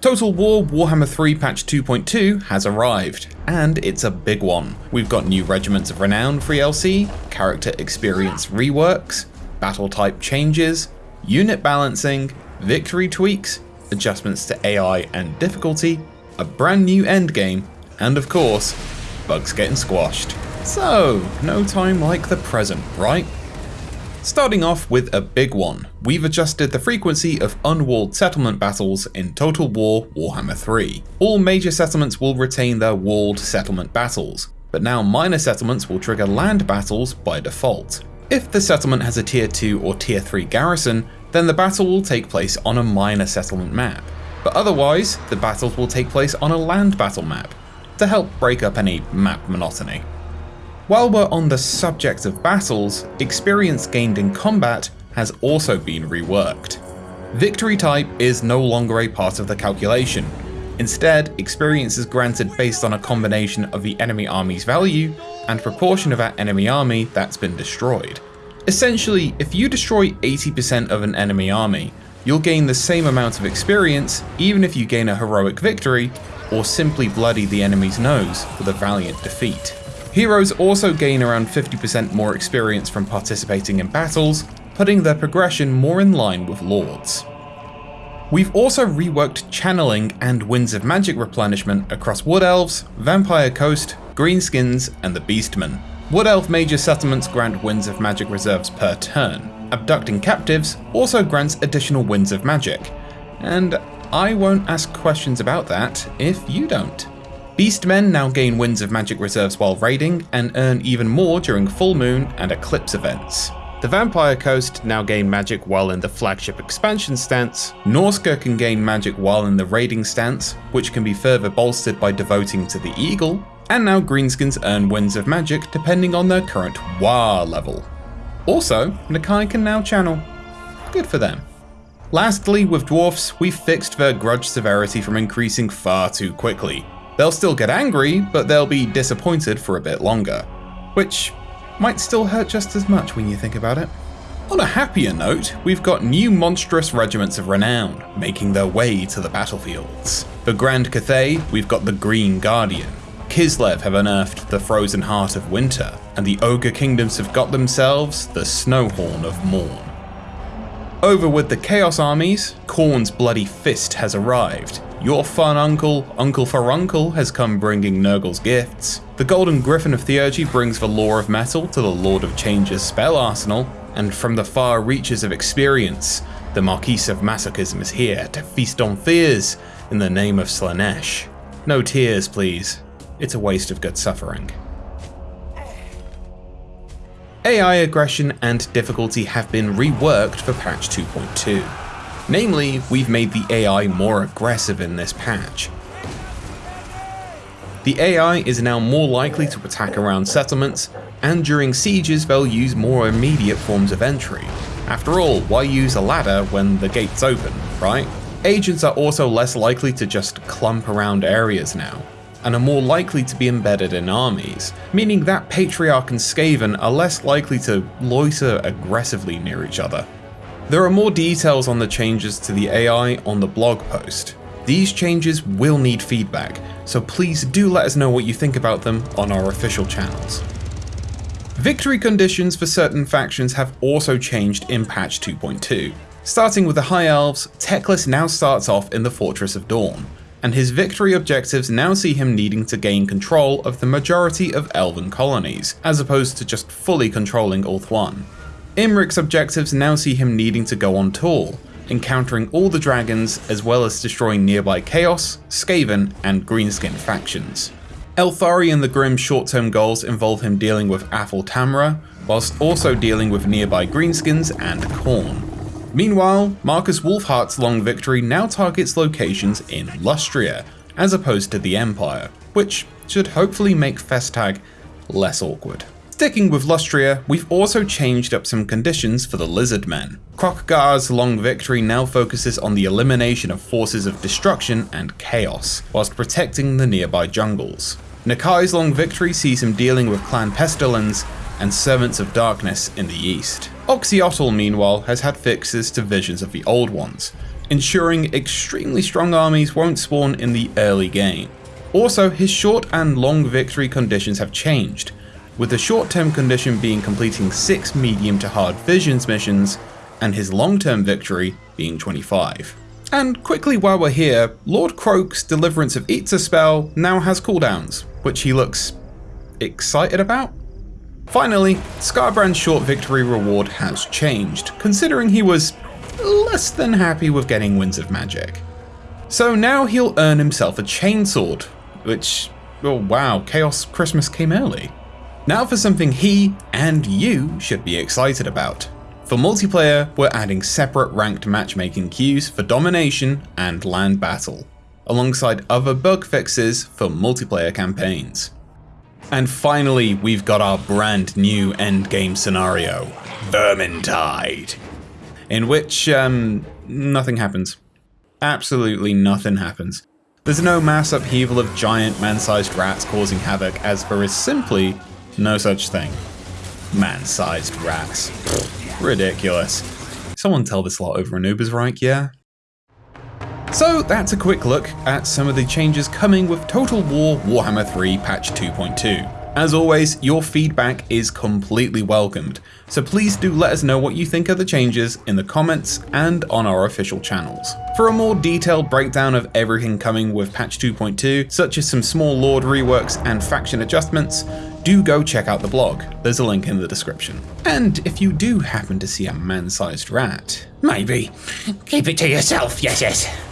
Total War Warhammer 3 patch 2.2 has arrived, and it's a big one. We've got new Regiments of Renown free DLC, character experience reworks, battle type changes, unit balancing, victory tweaks, adjustments to AI and difficulty, a brand new endgame, and of course, bugs getting squashed. So, no time like the present, right? Starting off with a big one, we've adjusted the frequency of unwalled settlement battles in Total War Warhammer 3. All major settlements will retain their walled settlement battles, but now minor settlements will trigger land battles by default. If the settlement has a tier 2 or tier 3 garrison, then the battle will take place on a minor settlement map. But otherwise, the battles will take place on a land battle map, to help break up any map monotony. While we're on the subject of battles, experience gained in combat has also been reworked. Victory type is no longer a part of the calculation. Instead, experience is granted based on a combination of the enemy army's value and proportion of that enemy army that's been destroyed. Essentially, if you destroy 80% of an enemy army, you'll gain the same amount of experience even if you gain a heroic victory or simply bloody the enemy's nose with a valiant defeat. Heroes also gain around 50% more experience from participating in battles, putting their progression more in line with Lords. We've also reworked channeling and Winds of Magic replenishment across Wood Elves, Vampire Coast, Greenskins, and the Beastmen. Wood Elf major settlements grant Winds of Magic reserves per turn. Abducting captives also grants additional Winds of Magic, and I won't ask questions about that if you don't. Beastmen now gain Winds of Magic reserves while raiding, and earn even more during full moon and eclipse events. The Vampire Coast now gain magic while in the flagship expansion stance, Norsca can gain magic while in the raiding stance, which can be further bolstered by devoting to the Eagle, and now Greenskins earn Winds of Magic depending on their current WAR level. Also, Nakai can now channel. Good for them. Lastly, with Dwarfs, we fixed their grudge severity from increasing far too quickly, They'll still get angry, but they'll be disappointed for a bit longer. Which might still hurt just as much when you think about it. On a happier note, we've got new monstrous regiments of renown making their way to the battlefields. For Grand Cathay, we've got the Green Guardian. Kislev have unearthed the frozen heart of winter, and the Ogre Kingdoms have got themselves the Snowhorn of Mourn. Over with the Chaos armies, Khorne's bloody fist has arrived, your fun uncle, Uncle Furuncle, has come bringing Nurgle's gifts. The Golden Griffin of Theurgy brings the lore of metal to the Lord of Change's spell arsenal, and from the far reaches of experience, the Marquis of Masochism is here to feast on fears in the name of Slaanesh. No tears, please. It's a waste of good suffering. AI aggression and difficulty have been reworked for patch 2.2. Namely, we've made the AI more aggressive in this patch. The AI is now more likely to attack around settlements, and during sieges they'll use more immediate forms of entry. After all, why use a ladder when the gate's open, right? Agents are also less likely to just clump around areas now, and are more likely to be embedded in armies, meaning that Patriarch and Skaven are less likely to loiter aggressively near each other. There are more details on the changes to the AI on the blog post. These changes will need feedback, so please do let us know what you think about them on our official channels. Victory conditions for certain factions have also changed in patch 2.2. Starting with the High Elves, Teclis now starts off in the Fortress of Dawn, and his victory objectives now see him needing to gain control of the majority of elven colonies, as opposed to just fully controlling Ulthuan. Imrik's objectives now see him needing to go on tour, encountering all the dragons as well as destroying nearby Chaos, Skaven, and Greenskin factions. Eltharion the Grim's short-term goals involve him dealing with Athel Tamarha, whilst also dealing with nearby Greenskins and Khorne. Meanwhile, Marcus Wulfhart's long victory now targets locations in Lustria, as opposed to the Empire, which should hopefully make Festag less awkward. Sticking with Lustria, we've also changed up some conditions for the Lizardmen. Kroq-Gar's long victory now focuses on the elimination of forces of destruction and chaos, whilst protecting the nearby jungles. Nakai's long victory sees him dealing with Clan Pestilens, and Servants of Darkness in the east. Oxyotl, meanwhile, has had fixes to visions of the old ones, ensuring extremely strong armies won't spawn in the early game. Also, his short and long victory conditions have changed, with the short term condition being completing 6 medium to hard visions missions, and his long term victory being 25. And quickly while we're here, Lord Kroak's Deliverance of Itza spell now has cooldowns, which he looks excited about? Finally, Skarbrand's short victory reward has changed, considering he was less than happy with getting Winds of Magic. So now he'll earn himself a chainsword, which, oh wow, Chaos Christmas came early. Now for something he and you should be excited about. For multiplayer, we're adding separate ranked matchmaking queues for domination and land battle, alongside other bug fixes for multiplayer campaigns. And finally, we've got our brand new endgame scenario, Vermintide, in which um, nothing happens. Absolutely nothing happens. There's no mass upheaval of giant man-sized rats causing havoc, as there is simply no such thing. Man-sized rats. Ridiculous. Someone tell this lot over in Ubersreik, yeah? So that's a quick look at some of the changes coming with Total War Warhammer 3 patch 2.2. As always, your feedback is completely welcomed, so please do let us know what you think of the changes in the comments and on our official channels. For a more detailed breakdown of everything coming with patch 2.2, such as some small lord reworks and faction adjustments, do go check out the blog, there's a link in the description. And if you do happen to see a man-sized rat, maybe keep it to yourself, yes yes.